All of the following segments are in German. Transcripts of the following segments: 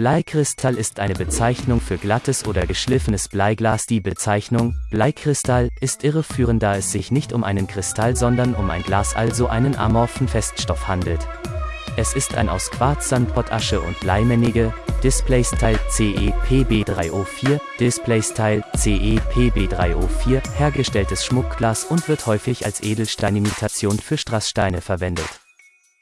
Bleikristall ist eine Bezeichnung für glattes oder geschliffenes Bleiglas. Die Bezeichnung Bleikristall ist irreführend, da es sich nicht um einen Kristall, sondern um ein Glas, also einen amorphen Feststoff handelt. Es ist ein aus Quarz, Sandpottasche und Bleimännige, Displaystyle CEPB3O4, Displaystyle CEPB3O4 hergestelltes Schmuckglas und wird häufig als Edelsteinimitation für Strasssteine verwendet.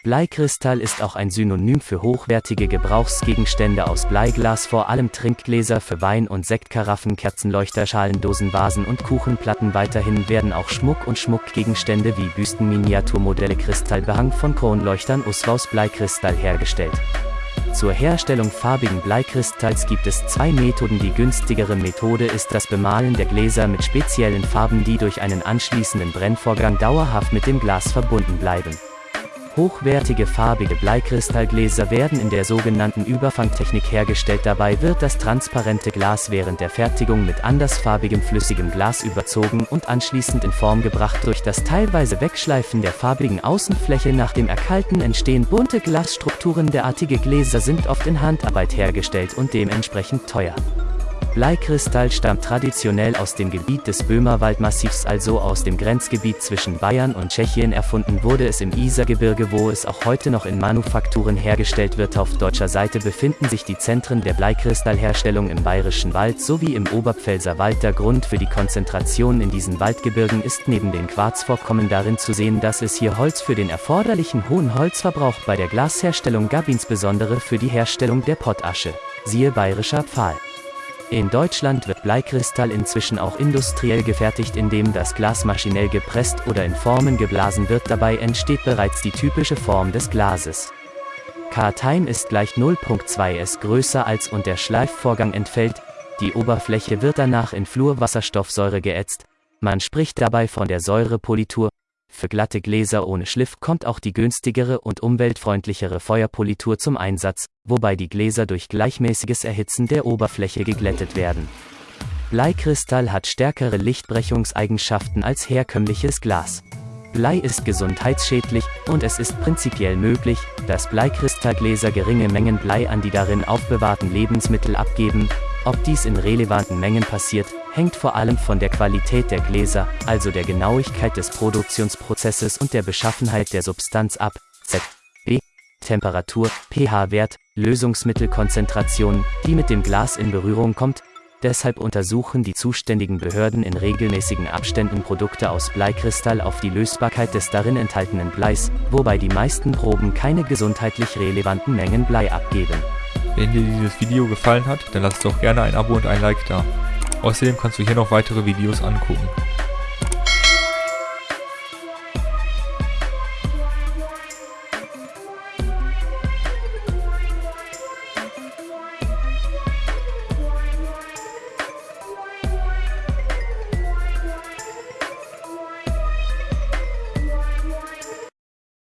Bleikristall ist auch ein Synonym für hochwertige Gebrauchsgegenstände aus Bleiglas, vor allem Trinkgläser für Wein- und Sektkaraffen, Kerzenleuchter, Schalendosen, Vasen und Kuchenplatten. Weiterhin werden auch Schmuck und Schmuckgegenstände wie Büsten, Miniaturmodelle, Kristallbehang von Kronleuchtern aus Bleikristall hergestellt. Zur Herstellung farbigen Bleikristalls gibt es zwei Methoden. Die günstigere Methode ist das Bemalen der Gläser mit speziellen Farben, die durch einen anschließenden Brennvorgang dauerhaft mit dem Glas verbunden bleiben. Hochwertige farbige Bleikristallgläser werden in der sogenannten Überfangtechnik hergestellt. Dabei wird das transparente Glas während der Fertigung mit andersfarbigem flüssigem Glas überzogen und anschließend in Form gebracht. Durch das teilweise Wegschleifen der farbigen Außenfläche nach dem Erkalten entstehen bunte Glasstrukturen. Derartige Gläser sind oft in Handarbeit hergestellt und dementsprechend teuer. Bleikristall stammt traditionell aus dem Gebiet des Böhmerwaldmassivs, also aus dem Grenzgebiet zwischen Bayern und Tschechien. Erfunden wurde es im Isergebirge, wo es auch heute noch in Manufakturen hergestellt wird. Auf deutscher Seite befinden sich die Zentren der Bleikristallherstellung im Bayerischen Wald sowie im Oberpfälzer Wald. Der Grund für die Konzentration in diesen Waldgebirgen ist neben den Quarzvorkommen darin zu sehen, dass es hier Holz für den erforderlichen hohen Holzverbrauch bei der Glasherstellung gab, insbesondere für die Herstellung der Pottasche. Siehe Bayerischer Pfahl. In Deutschland wird Bleikristall inzwischen auch industriell gefertigt, indem das Glas maschinell gepresst oder in Formen geblasen wird. Dabei entsteht bereits die typische Form des Glases. K-Time ist gleich 0.2s größer als und der Schleifvorgang entfällt, die Oberfläche wird danach in Fluorwasserstoffsäure geätzt. Man spricht dabei von der Säurepolitur, für glatte Gläser ohne Schliff kommt auch die günstigere und umweltfreundlichere Feuerpolitur zum Einsatz, wobei die Gläser durch gleichmäßiges Erhitzen der Oberfläche geglättet werden. Bleikristall hat stärkere Lichtbrechungseigenschaften als herkömmliches Glas. Blei ist gesundheitsschädlich und es ist prinzipiell möglich, dass Bleikristallgläser geringe Mengen Blei an die darin aufbewahrten Lebensmittel abgeben. Ob dies in relevanten Mengen passiert, hängt vor allem von der Qualität der Gläser, also der Genauigkeit des Produktionsprozesses und der Beschaffenheit der Substanz ab. Z. B. Temperatur, pH-Wert, Lösungsmittelkonzentration, die mit dem Glas in Berührung kommt. Deshalb untersuchen die zuständigen Behörden in regelmäßigen Abständen Produkte aus Bleikristall auf die Lösbarkeit des darin enthaltenen Bleis, wobei die meisten Proben keine gesundheitlich relevanten Mengen Blei abgeben. Wenn dir dieses Video gefallen hat, dann lass doch gerne ein Abo und ein Like da. Außerdem kannst du hier noch weitere Videos angucken.